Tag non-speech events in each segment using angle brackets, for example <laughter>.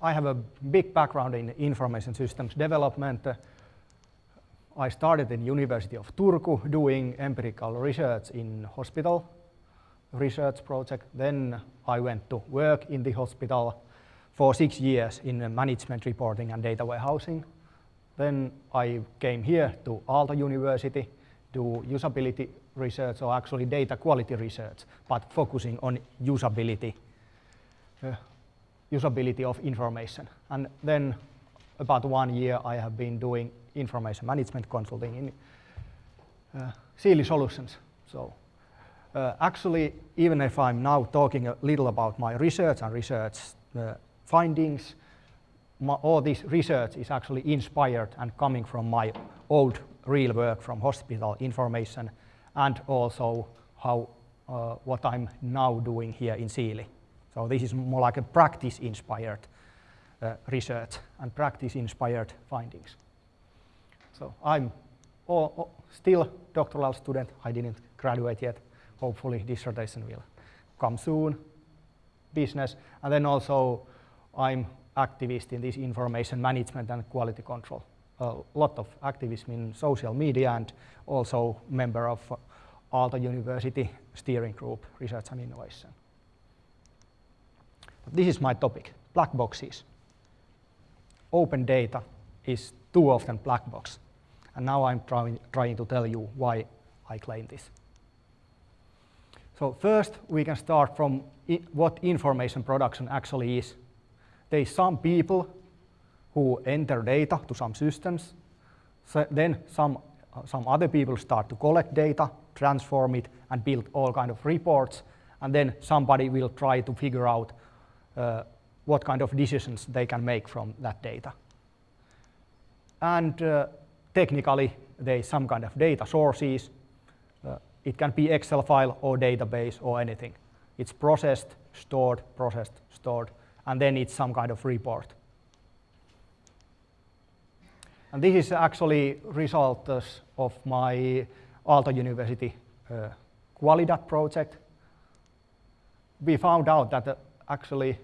I have a big background in information systems development. I started in University of Turku doing empirical research in hospital research project. Then I went to work in the hospital for six years in management reporting and data warehousing. Then I came here to Aalto University, to do usability research, or actually data quality research, but focusing on usability, uh, usability of information. And then about one year I have been doing information management consulting in uh, Siili Solutions. So uh, actually, even if I'm now talking a little about my research and research uh, findings, my, all this research is actually inspired and coming from my old real work from hospital information and also how uh, what I'm now doing here in Siili. So this is more like a practice-inspired uh, research and practice-inspired findings. So I'm all, all still doctoral student. I didn't graduate yet. Hopefully dissertation will come soon. Business, and then also I'm activist in this information management and quality control. A lot of activism in social media and also member of Aalto University Steering Group, Research and Innovation. This is my topic, black boxes. Open data is too often black box. And now I'm trying, trying to tell you why I claim this. So first, we can start from what information production actually is there is some people who enter data to some systems. So then some, uh, some other people start to collect data, transform it, and build all kind of reports. And then somebody will try to figure out what kind of decisions they can make from that data. And uh, technically, is some kind of data sources. Uh, it can be Excel file or database or anything. It's processed, stored, processed, stored, and then it's some kind of report. And this is actually result of my Aalto University uh, Qualidat project. We found out that uh, actually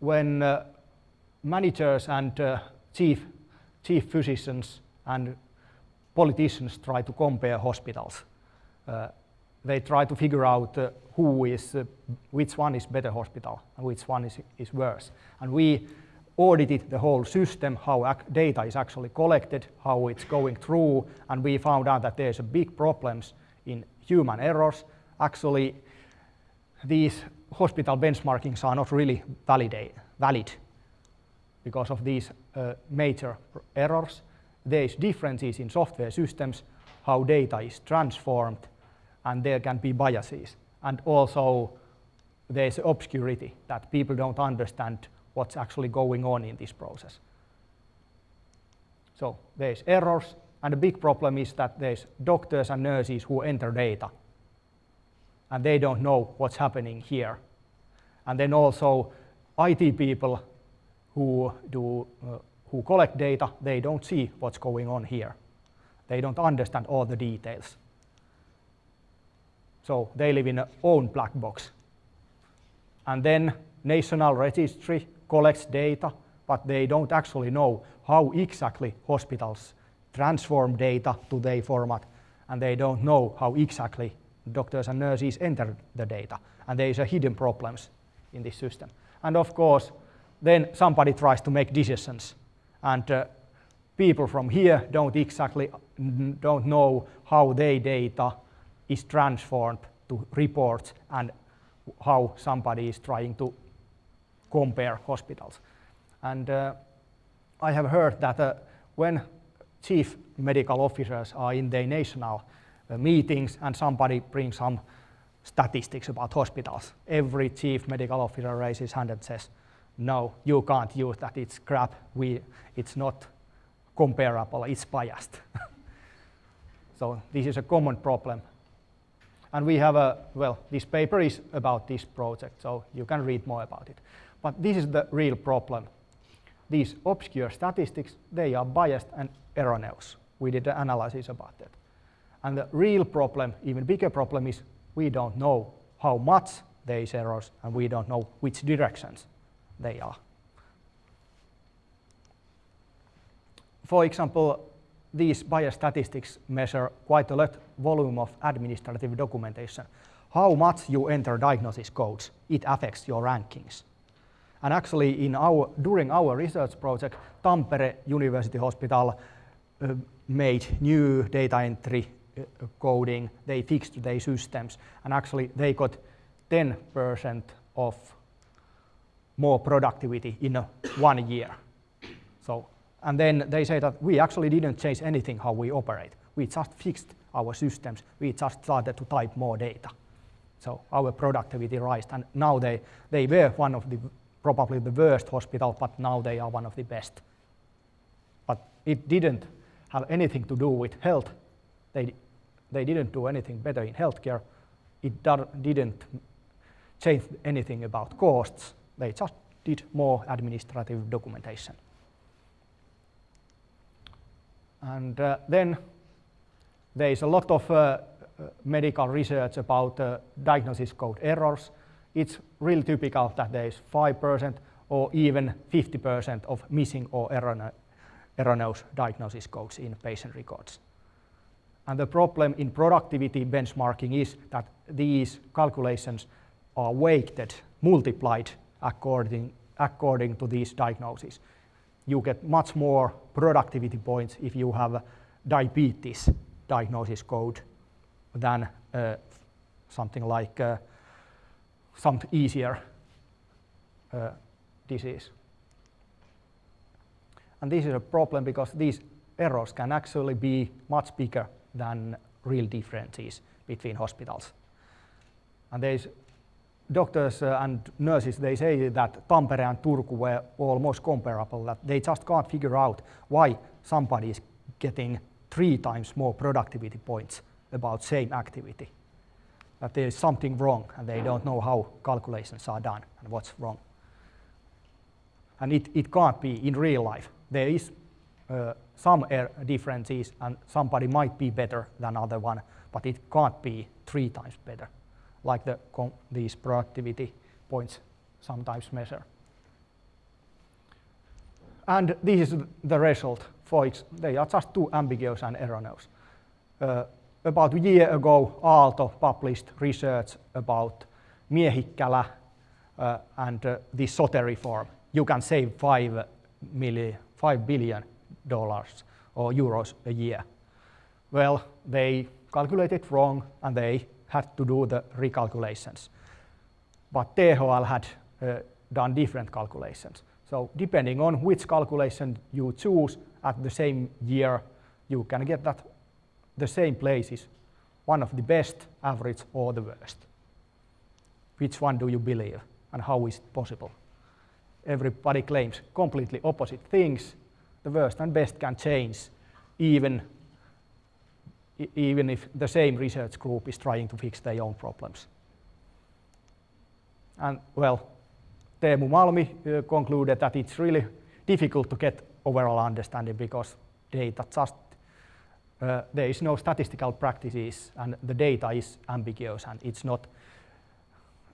when uh, managers and uh, chief, chief physicians and politicians try to compare hospitals, uh, they try to figure out uh, who is, uh, which one is better hospital and which one is, is worse. And we audited the whole system, how data is actually collected, how it's going through, and we found out that there's a big problems in human errors. Actually, these hospital benchmarkings are not really valid, valid because of these uh, major errors. There's differences in software systems, how data is transformed, and there can be biases. And also there's obscurity that people don't understand what's actually going on in this process. So there's errors, and the big problem is that there's doctors and nurses who enter data, and they don't know what's happening here. And then also IT people who, do, uh, who collect data, they don't see what's going on here. They don't understand all the details. So they live in their own black box. And then national registry collects data, but they don't actually know how exactly hospitals transform data to their format, and they don't know how exactly doctors and nurses enter the data. And there is a hidden problems in this system. And of course, then somebody tries to make decisions, and uh, people from here don't exactly don't know how their data is transformed to reports and how somebody is trying to compare hospitals. And uh, I have heard that uh, when chief medical officers are in their national Uh, meetings and somebody brings some statistics about hospitals, every chief medical officer raises hand and says, no, you can't use that, it's crap, we, it's not comparable, it's biased. <laughs> so this is a common problem and we have a, well, this paper is about this project, so you can read more about it. But this is the real problem. These obscure statistics, they are biased and erroneous. We did an analysis about that. And the real problem, even bigger problem is we don't know how much there is errors and we don't know which directions they are. For example, these biostatistics measure quite a lot volume of administrative documentation. How much you enter diagnosis codes, it affects your rankings. And actually, in our, during our research project, Tampere University Hospital uh, made new data entry Uh, coding. They fixed their systems, and actually they got 10% of more productivity in one year. So, and then they say that we actually didn't change anything how we operate. We just fixed our systems. We just started to type more data. So our productivity rised, and now they, they were one of the probably the worst hospital, but now they are one of the best. But it didn't have anything to do with health. They, they didn't do anything better in healthcare. It didn't change anything about costs. They just did more administrative documentation. And uh, then there is a lot of uh, medical research about uh, diagnosis code errors. It's really typical that there is 5% or even 50% of missing or erroneous diagnosis codes in patient records. And the problem in productivity benchmarking is that these calculations are weighted, multiplied according, according to these diagnoses. You get much more productivity points if you have diabetes diagnosis code than uh, something like uh, some easier uh, disease. And this is a problem because these errors can actually be much bigger than real differences between hospitals. And there's doctors uh, and nurses, they say that Tampere and Turku were almost comparable, that they just can't figure out why somebody is getting three times more productivity points about same activity. That there is something wrong and they don't know how calculations are done and what's wrong. And it, it can't be in real life. There is uh, some differences and somebody might be better than other one, but it can't be three times better, like the, these productivity points sometimes measure. And this is the result for it. They are just too ambiguous and erroneous. Uh, about a year ago, Aalto published research about Miehikkälä uh, and uh, the SOTE reform. You can save five, million, five billion dollars or euros a year. Well, they calculated wrong and they had to do the recalculations. But THL had uh, done different calculations. So depending on which calculation you choose at the same year, you can get that the same places, one of the best, average, or the worst. Which one do you believe, and how is it possible? Everybody claims completely opposite things. The worst and best can change, even, even if the same research group is trying to fix their own problems. And well, Teemu Malmi uh, concluded that it's really difficult to get overall understanding because data just uh, there is no statistical practices and the data is ambiguous and it's not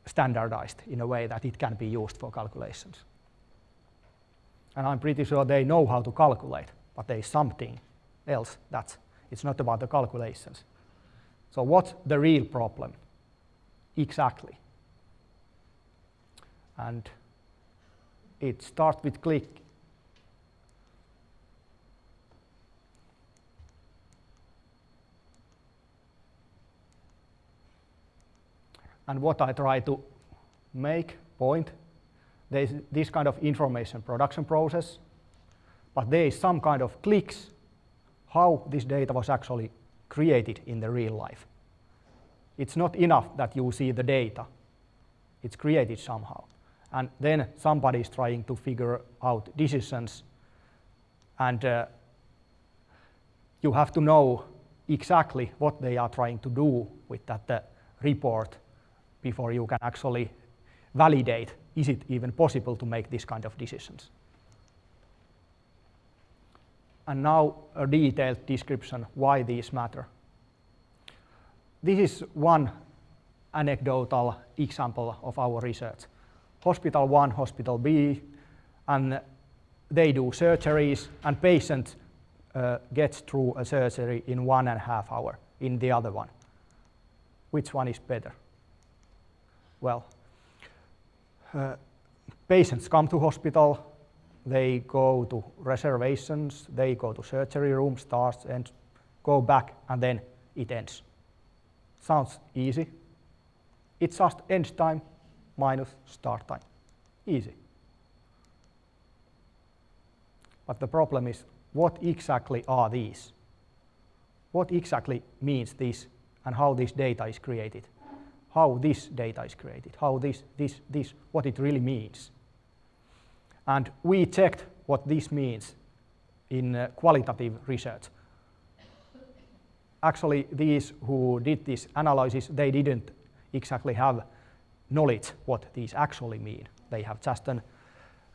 standardized in a way that it can be used for calculations. And I'm pretty sure they know how to calculate, but there is something else that it's not about the calculations. So what's the real problem? Exactly. And it starts with click and what I try to make point, there is this kind of information production process, but there is some kind of clicks how this data was actually created in the real life. It's not enough that you see the data. It's created somehow. And then somebody is trying to figure out decisions and uh, you have to know exactly what they are trying to do with that uh, report before you can actually validate, is it even possible to make this kind of decisions? And now a detailed description why these matter. This is one anecdotal example of our research. hospital one, hospital B, and they do surgeries, and patient uh, gets through a surgery in one and a half hour in the other one. Which one is better? Well, uh, patients come to hospital, they go to reservations, they go to surgery room, starts and go back, and then it ends. Sounds easy. It's just end time minus start time. Easy. But the problem is, what exactly are these? What exactly means this and how this data is created? How this data is created? How this, this, this, what it really means? And we checked what this means in uh, qualitative research. Actually, these who did this analysis, they didn't exactly have knowledge what these actually mean. They have just an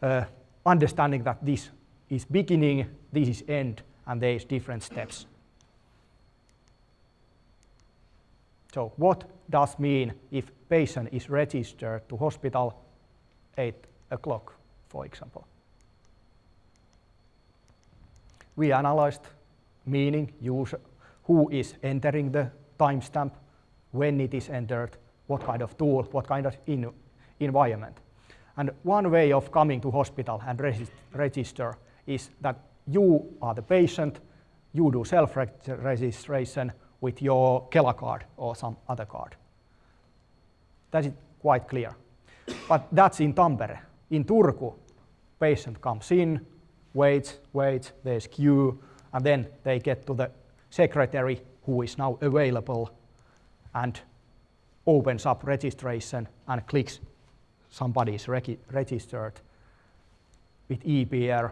uh, understanding that this is beginning, this is end, and there is different steps. So what does mean if patient is registered to hospital 8 o'clock, for example? We analyzed meaning, user, who is entering the timestamp, when it is entered, what kind of tool, what kind of in environment. And one way of coming to hospital and register is that you are the patient, you do self-registration with your Kela card or some other card. That is quite clear. But that's in Tampere. In Turku, patient comes in, waits, waits, there's queue, and then they get to the secretary who is now available and opens up registration and clicks somebody is registered with EPR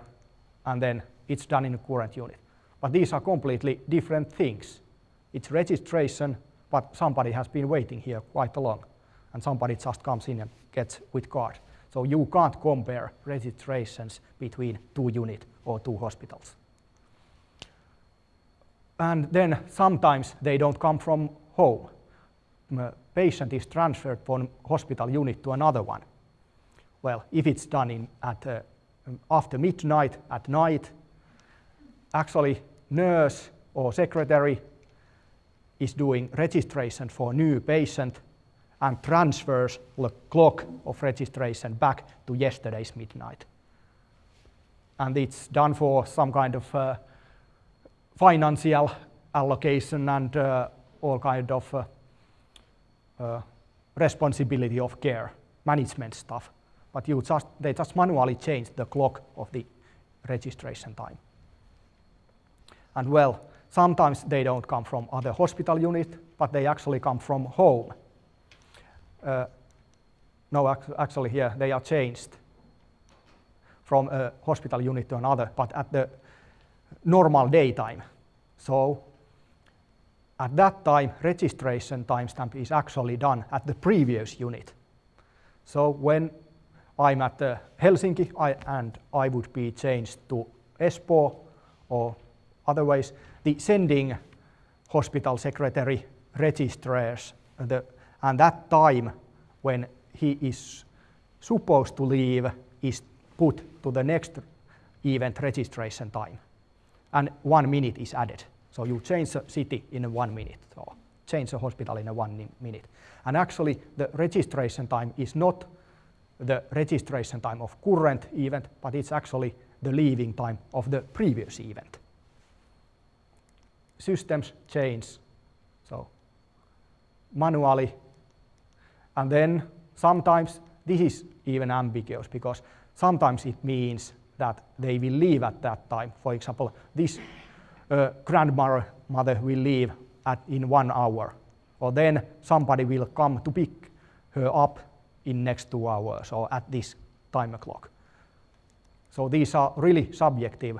and then it's done in a current unit. But these are completely different things. It's registration, but somebody has been waiting here quite a long, and somebody just comes in and gets with card. So you can't compare registrations between two units or two hospitals. And then sometimes they don't come from home. A patient is transferred from hospital unit to another one. Well, if it's done in, at uh, after midnight at night, actually nurse or secretary is doing registration for new patient and transfers the clock of registration back to yesterday's midnight. And it's done for some kind of uh, financial allocation and uh, all kind of uh, uh responsibility of care, management stuff but you just, they just manually change the clock of the registration time. And well, sometimes they don't come from other hospital unit, but they actually come from home. Uh, no, actually here they are changed from a hospital unit to another, but at the normal daytime. So at that time, registration timestamp is actually done at the previous unit. So when I'm at uh, Helsinki I, and I would be changed to Espoo or otherwise the sending hospital secretary registers the, and that time when he is supposed to leave is put to the next event registration time and one minute is added. So you change the city in one minute or change the hospital in one minute. And actually the registration time is not the registration time of current event, but it's actually the leaving time of the previous event. Systems change, so manually, and then sometimes this is even ambiguous because sometimes it means that they will leave at that time. For example, this uh, grandmother mother will leave at, in one hour, or then somebody will come to pick her up in next two hours or at this time clock. So these are really subjective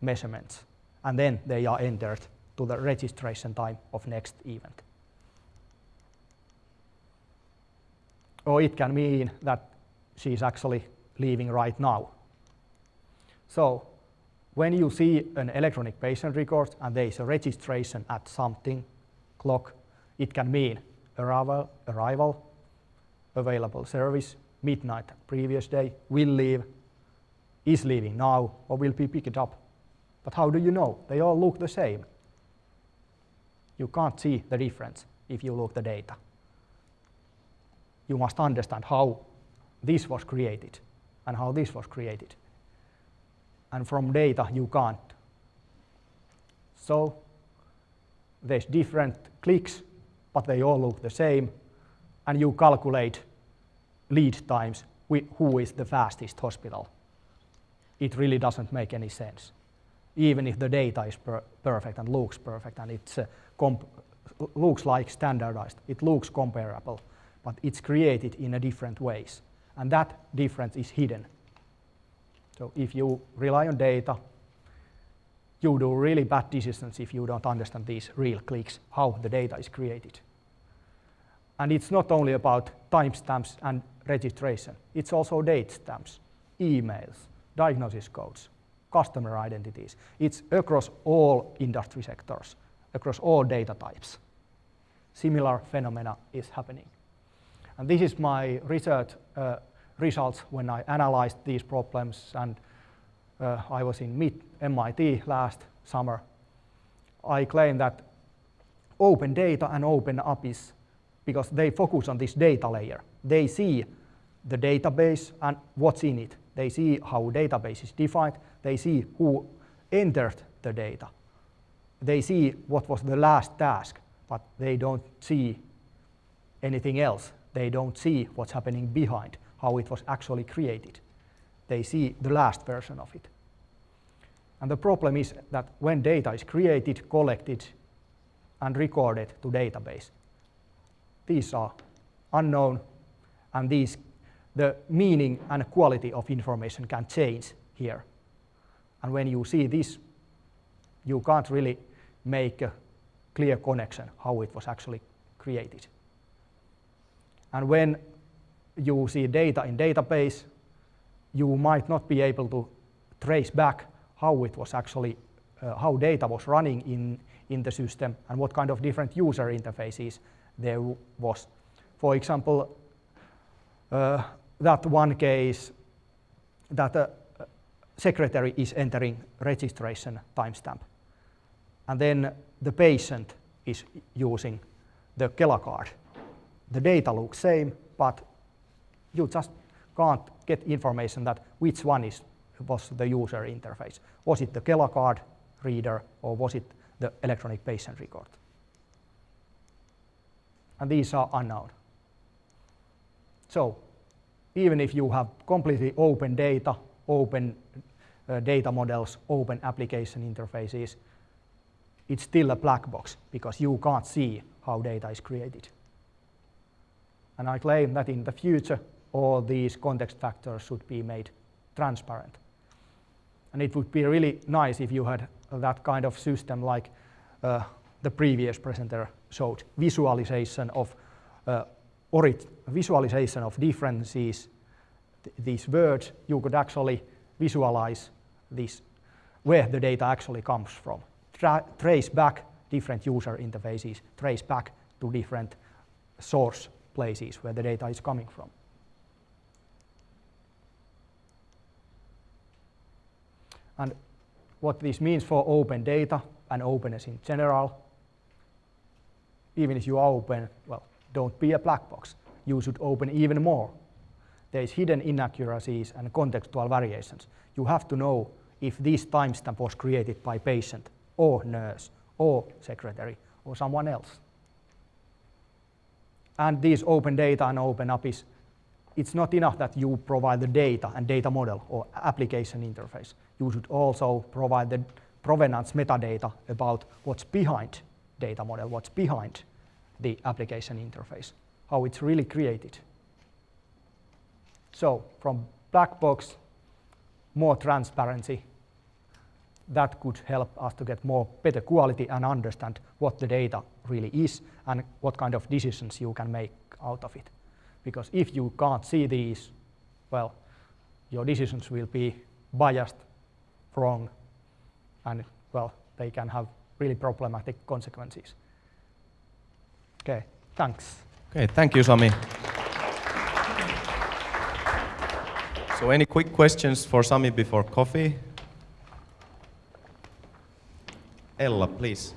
measurements and then they are entered to the registration time of next event. Or it can mean that she is actually leaving right now. So when you see an electronic patient record and there is a registration at something clock, it can mean arrival, arrival available service, midnight previous day, will leave, is leaving now, or will be picked up. But how do you know? They all look the same. You can't see the difference if you look the data. You must understand how this was created and how this was created. And from data you can't. So there's different clicks, but they all look the same, and you calculate lead times, who is the fastest hospital. It really doesn't make any sense. Even if the data is per perfect and looks perfect and it uh, looks like standardized, it looks comparable, but it's created in a different ways. And that difference is hidden. So if you rely on data, you do really bad decisions if you don't understand these real clicks, how the data is created. And it's not only about timestamps and registration, it's also date stamps, emails, diagnosis codes, customer identities. It's across all industry sectors, across all data types. Similar phenomena is happening. And this is my research uh, results when I analyzed these problems and uh, I was in MIT last summer. I claim that open data and open APIs, because they focus on this data layer. They see the database and what's in it. They see how database is defined. They see who entered the data. They see what was the last task, but they don't see anything else. They don't see what's happening behind, how it was actually created. They see the last version of it. And the problem is that when data is created, collected, and recorded to database, these are unknown, and these, the meaning and quality of information can change here. And when you see this, you can't really make a clear connection how it was actually created. And when you see data in database, you might not be able to trace back how it was actually, uh, how data was running in, in the system and what kind of different user interfaces there was. For example, uh, that one case that a secretary is entering registration timestamp and then the patient is using the Kela card the data looks same, but you just can't get information that which one is, was the user interface. Was it the Kela card reader or was it the electronic patient record? And these are unknown. So even if you have completely open data, open uh, data models, open application interfaces, it's still a black box because you can't see how data is created. And I claim that in the future, all these context factors should be made transparent. And it would be really nice if you had that kind of system like uh, the previous presenter showed, visualization of uh, visualization of differences, th these words, you could actually visualize this, where the data actually comes from. Tra trace back different user interfaces, trace back to different source places where the data is coming from. And what this means for open data and openness in general, even if you are open, well, don't be a black box. You should open even more. There is hidden inaccuracies and contextual variations. You have to know if this timestamp was created by patient or nurse or secretary or someone else. And these open data and open APIs, it's not enough that you provide the data and data model or application interface. You should also provide the provenance metadata about what's behind data model, what's behind the application interface, how it's really created. So from black box, more transparency, that could help us to get more better quality and understand what the data really is and what kind of decisions you can make out of it. Because if you can't see these, well, your decisions will be biased, wrong, and well, they can have really problematic consequences. Okay, thanks. Okay, thank you, Sami. So any quick questions for Sami before coffee? Ella, please.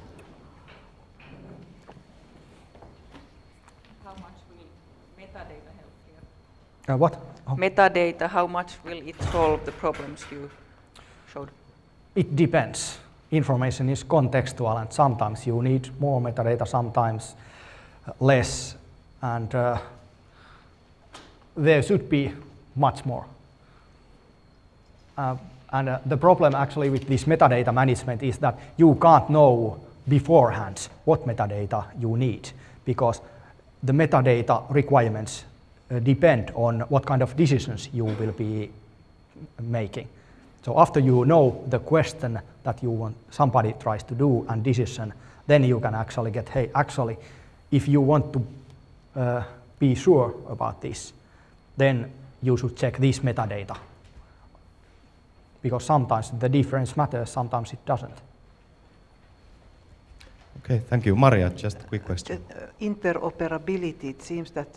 How much will metadata help here? Uh, what? Oh, Metadata, how much will it solve the problems you showed? It depends. Information is contextual, and sometimes you need more metadata, sometimes less, and uh, there should be much more. Uh, and uh, the problem actually with this metadata management is that you can't know beforehand what metadata you need because the metadata requirements uh, depend on what kind of decisions you will be making. So after you know the question that you want somebody tries to do and decision, then you can actually get, hey, actually, if you want to uh, be sure about this, then you should check this metadata because sometimes the difference matters, sometimes it doesn't. Okay, thank you. Maria, just a quick question. Uh, interoperability, it seems that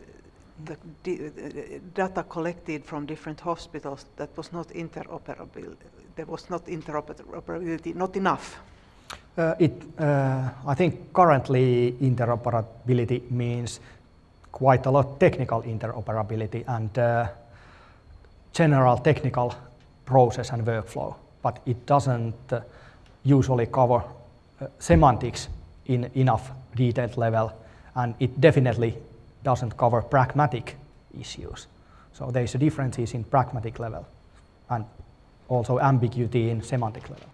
the di- uh, data collected from different hospitals, that was not interoperable. There was not interoperability, not enough. Uh, it, uh, I think currently interoperability means quite a lot technical interoperability and uh, general technical process and workflow, but it doesn't uh, usually cover uh, semantics in enough detailed level, and it definitely doesn't cover pragmatic issues. So there's a differences in pragmatic level and also ambiguity in semantic level.